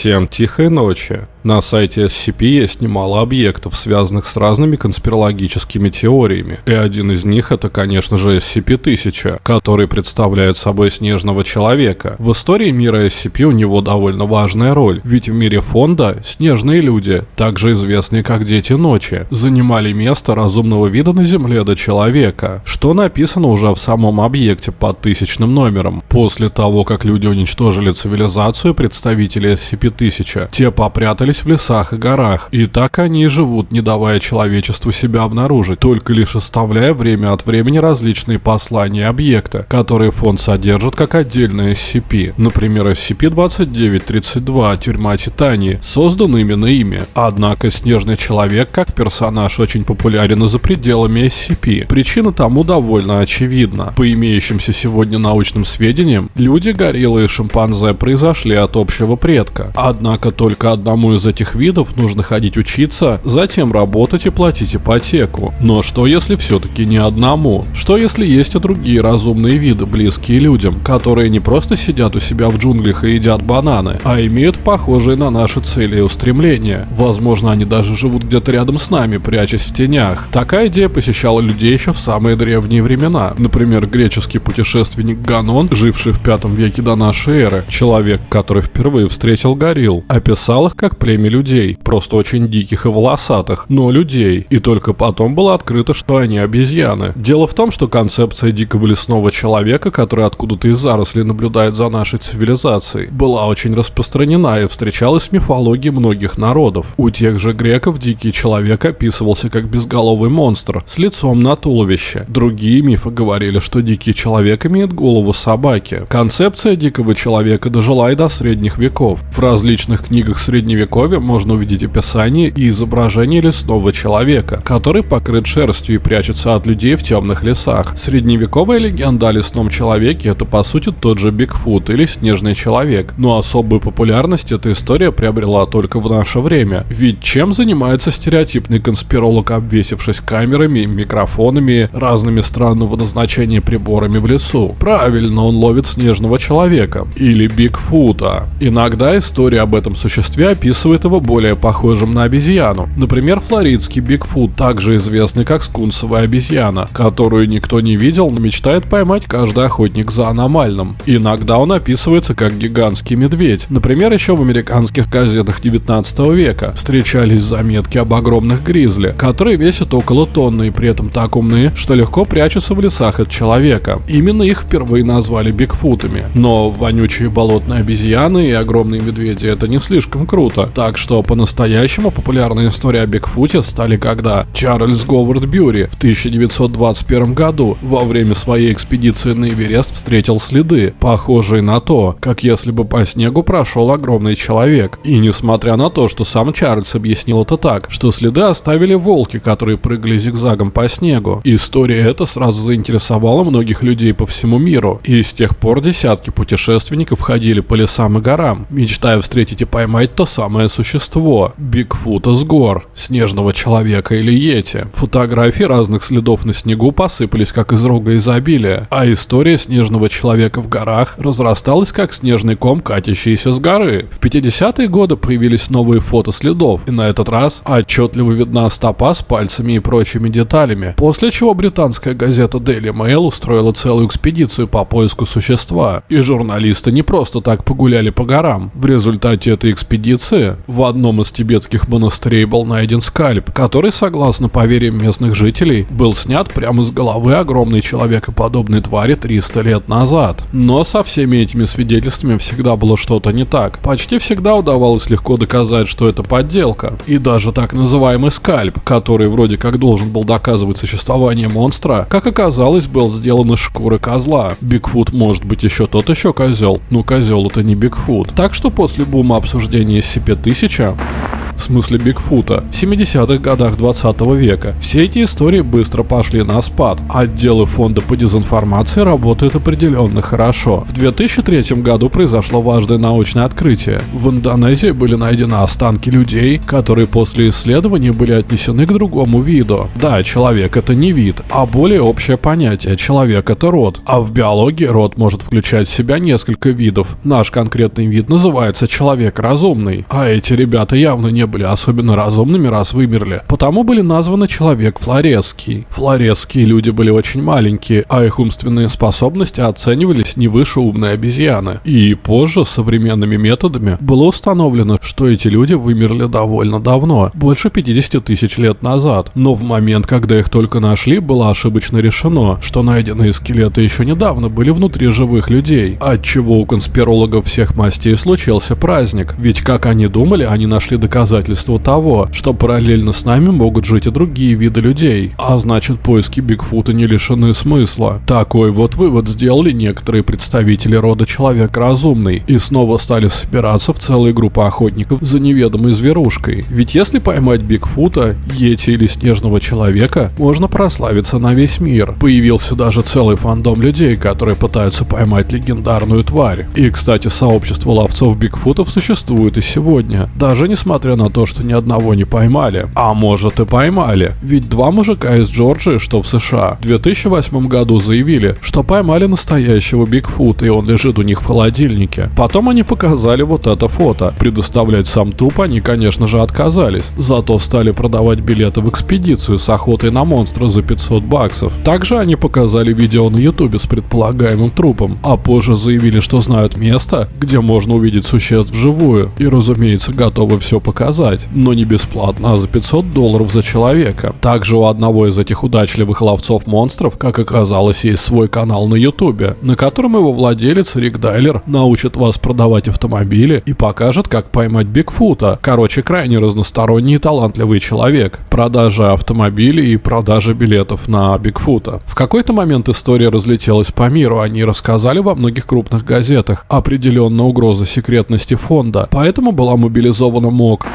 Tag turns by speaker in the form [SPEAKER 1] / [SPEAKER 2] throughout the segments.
[SPEAKER 1] Всем тихой ночи. На сайте SCP есть немало объектов, связанных с разными конспирологическими теориями. И один из них это, конечно же, SCP-1000, который представляет собой снежного человека. В истории мира SCP у него довольно важная роль, ведь в мире фонда снежные люди, также известные как Дети Ночи, занимали место разумного вида на Земле до человека, что написано уже в самом объекте под тысячным номером. После того, как люди уничтожили цивилизацию, представители SCP-1000, те попрятали в лесах и горах, и так они и живут, не давая человечеству себя обнаружить, только лишь оставляя время от времени различные послания объекта, которые фонд содержит как отдельное SCP. Например, SCP-2932 «Тюрьма Титании» создан именно ими. Однако Снежный Человек как персонаж очень популярен и за пределами SCP. Причина тому довольно очевидна. По имеющимся сегодня научным сведениям, люди, гориллы и шимпанзе произошли от общего предка. Однако только одному из из этих видов нужно ходить учиться, затем работать и платить ипотеку. Но что если все-таки не одному? Что если есть и другие разумные виды, близкие людям, которые не просто сидят у себя в джунглях и едят бананы, а имеют похожие на наши цели и устремления? Возможно, они даже живут где-то рядом с нами, прячась в тенях. Такая идея посещала людей еще в самые древние времена. Например, греческий путешественник Ганон, живший в пятом веке до нашей эры, человек, который впервые встретил горилл, описал их как племя людей, просто очень диких и волосатых, но людей, и только потом было открыто, что они обезьяны. Дело в том, что концепция дикого лесного человека, который откуда-то из зарослей наблюдает за нашей цивилизацией, была очень распространена и встречалась в мифологии многих народов. У тех же греков дикий человек описывался как безголовый монстр с лицом на туловище. Другие мифы говорили, что дикий человек имеет голову собаки. Концепция дикого человека дожила и до средних веков. В различных книгах средневековья Средневековье можно увидеть описание и изображение лесного человека, который покрыт шерстью и прячется от людей в темных лесах. Средневековая легенда о лесном человеке это по сути тот же Бигфут или Снежный человек, но особую популярность эта история приобрела только в наше время. Ведь чем занимается стереотипный конспиролог, обвесившись камерами, микрофонами, разными странного назначения приборами в лесу? Правильно, он ловит снежного человека или Бигфута. Иногда история об этом существе описывает его более похожим на обезьяну. Например, флоридский Бигфут, также известный как скунсовая обезьяна, которую никто не видел, но мечтает поймать каждый охотник за аномальным. Иногда он описывается как гигантский медведь. Например, еще в американских газетах 19 века встречались заметки об огромных гризли, которые весят около тонны и при этом так умны, что легко прячутся в лесах от человека. Именно их впервые назвали Бигфутами. Но вонючие болотные обезьяны и огромные медведи это не слишком круто. Так что по-настоящему популярная история о Бигфуте стали когда Чарльз Говард Бьюри в 1921 году во время своей экспедиции на Эверест встретил следы, похожие на то, как если бы по снегу прошел огромный человек. И несмотря на то, что сам Чарльз объяснил это так, что следы оставили волки, которые прыгали зигзагом по снегу. История эта сразу заинтересовала многих людей по всему миру, и с тех пор десятки путешественников ходили по лесам и горам, мечтая встретить и поймать то самое существо, Бигфута с гор, снежного человека или йети. Фотографии разных следов на снегу посыпались как из рога изобилия, а история снежного человека в горах разрасталась как снежный ком, катящийся с горы. В 50-е годы появились новые фото следов, и на этот раз отчетливо видна стопа с пальцами и прочими деталями, после чего британская газета Daily Mail устроила целую экспедицию по поиску существа, и журналисты не просто так погуляли по горам. В результате этой экспедиции в одном из тибетских монастырей был найден скальп, который, согласно поверьям местных жителей, был снят прямо с головы огромной человекоподобной твари 300 лет назад. Но со всеми этими свидетельствами всегда было что-то не так. Почти всегда удавалось легко доказать, что это подделка. И даже так называемый скальп, который вроде как должен был доказывать существование монстра, как оказалось, был сделан из шкуры козла. Бигфут может быть еще тот еще козел, но козел это не Бигфут. Так что после бума обсуждения SCP-1000 в смысле Бигфута, в 70-х годах 20 века. Все эти истории быстро пошли на спад. Отделы фонда по дезинформации работают определенно хорошо. В 2003 году произошло важное научное открытие. В Индонезии были найдены останки людей, которые после исследований были отнесены к другому виду. Да, человек это не вид, а более общее понятие. Человек это род. А в биологии род может включать в себя несколько видов. Наш конкретный вид называется человек разумный. А эти ребята явно не были особенно разумными, раз вымерли. Потому были названы человек флоресский. Флоресские люди были очень маленькие, а их умственные способности оценивались не выше умной обезьяны. И позже современными методами было установлено, что эти люди вымерли довольно давно, больше 50 тысяч лет назад. Но в момент, когда их только нашли, было ошибочно решено, что найденные скелеты еще недавно были внутри живых людей, отчего у конспирологов всех мастей случился праздник, ведь как они думали, они нашли доказательства того, что параллельно с нами могут жить и другие виды людей, а значит поиски Бигфута не лишены смысла. Такой вот вывод сделали некоторые представители рода Человек Разумный и снова стали собираться в целые группы охотников за неведомой зверушкой. Ведь если поймать Бигфута, Йети или Снежного Человека, можно прославиться на весь мир. Появился даже целый фандом людей, которые пытаются поймать легендарную тварь. И, кстати, сообщество ловцов Бигфутов существует и сегодня, даже несмотря на то, что ни одного не поймали. А может и поймали, ведь два мужика из Джорджии, что в США, в 2008 году заявили, что поймали настоящего Бигфута, и он лежит у них в холодильнике. Потом они показали вот это фото. Предоставлять сам труп они, конечно же, отказались. Зато стали продавать билеты в экспедицию с охотой на монстра за 500 баксов. Также они показали видео на ютубе с предполагаемым трупом, а позже заявили, что знают место, где можно увидеть существ вживую, и разумеется готовы все показать, но не бесплатно, а за 500 долларов за человека. Также у одного из этих удачливых ловцов монстров, как оказалось, есть свой канал на ютубе, на котором его владелец Рик Дайлер научит вас продавать автомобили и покажет, как поймать Бигфута. Короче, крайне разносторонний и талантливый человек. Продажа автомобилей и продажа билетов на Бигфута. В какой-то момент история разлетелась по миру, они рассказали во многих крупных газетах. Определенно угроза секретности фонда, поэтому была мобилизована МОК.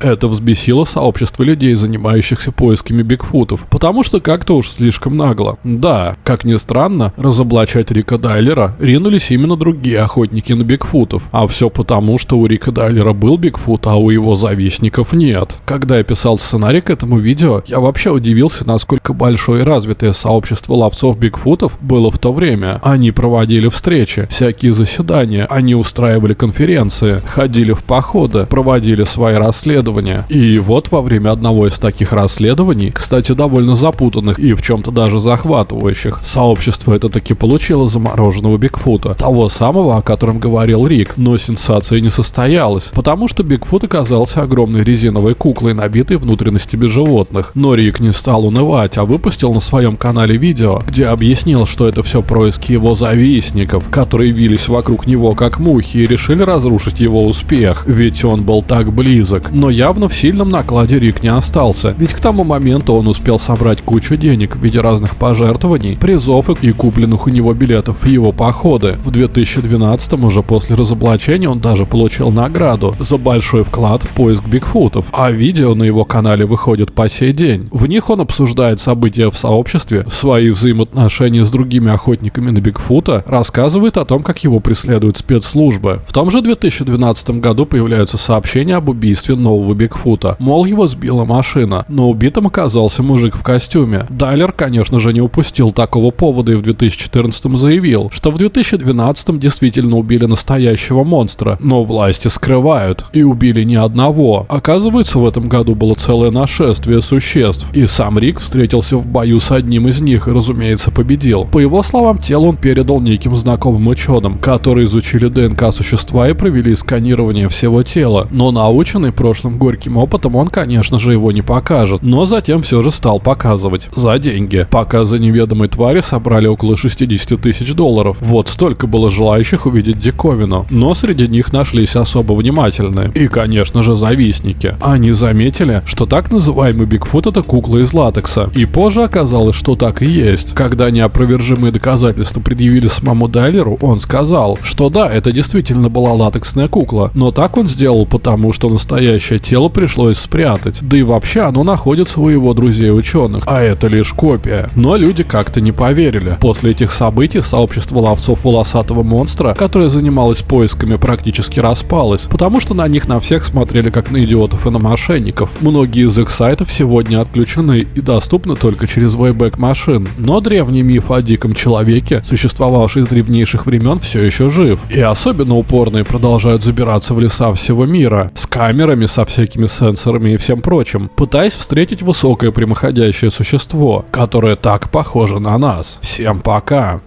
[SPEAKER 1] Это взбесило сообщество людей, занимающихся поисками Бигфутов, потому что как-то уж слишком нагло. Да, как ни странно, разоблачать Рика Дайлера ринулись именно другие охотники на Бигфутов, а все потому, что у Рика Дайлера был Бигфут, а у его завистников нет. Когда я писал сценарий к этому видео, я вообще удивился, насколько большое и развитое сообщество ловцов Бигфутов было в то время. Они проводили встречи, всякие заседания, они устраивали конференции, ходили в походы, проводили свои расследования, расследования. И вот во время одного из таких расследований, кстати, довольно запутанных и в чем-то даже захватывающих, сообщество это таки получило замороженного Бигфута, того самого, о котором говорил Рик, но сенсация не состоялась, потому что Бигфут оказался огромной резиновой куклой, набитой внутренностями животных. Но Рик не стал унывать, а выпустил на своем канале видео, где объяснил, что это все происки его завистников, которые вились вокруг него как мухи и решили разрушить его успех, ведь он был так близок. Но явно в сильном накладе Рик не остался, ведь к тому моменту он успел собрать кучу денег в виде разных пожертвований, призов и купленных у него билетов в его походы. В 2012 уже после разоблачения он даже получил награду за большой вклад в поиск Бигфутов, а видео на его канале выходит по сей день. В них он обсуждает события в сообществе, свои взаимоотношения с другими охотниками на Бигфута, рассказывает о том, как его преследуют спецслужбы. В том же 2012 году появляются сообщения об убийстве нового нового Бигфута. Мол, его сбила машина, но убитым оказался мужик в костюме. Дайлер, конечно же, не упустил такого повода и в 2014 заявил, что в 2012 действительно убили настоящего монстра, но власти скрывают. И убили не одного. Оказывается, в этом году было целое нашествие существ, и сам Рик встретился в бою с одним из них и, разумеется, победил. По его словам, тело он передал неким знакомым ученым, которые изучили ДНК существа и провели сканирование всего тела, но наученный прошлым горьким опытом он, конечно же, его не покажет, но затем все же стал показывать. За деньги. Показы неведомой твари собрали около 60 тысяч долларов. Вот столько было желающих увидеть диковину. Но среди них нашлись особо внимательные. И, конечно же, завистники. Они заметили, что так называемый Бигфут это кукла из латекса. И позже оказалось, что так и есть. Когда неопровержимые доказательства предъявили самому Дайлеру, он сказал, что да, это действительно была латексная кукла, но так он сделал потому, что настоящая тело пришлось спрятать. Да и вообще оно находится у его друзей-ученых, а это лишь копия. Но люди как-то не поверили. После этих событий сообщество ловцов волосатого монстра, которое занималось поисками, практически распалось, потому что на них на всех смотрели как на идиотов и на мошенников. Многие из их сайтов сегодня отключены и доступны только через вейбэк машин. Но древний миф о диком человеке, существовавший с древнейших времен, все еще жив. И особенно упорные продолжают забираться в леса всего мира, с камерами, со всякими сенсорами и всем прочим, пытаясь встретить высокое прямоходящее существо, которое так похоже на нас. Всем пока!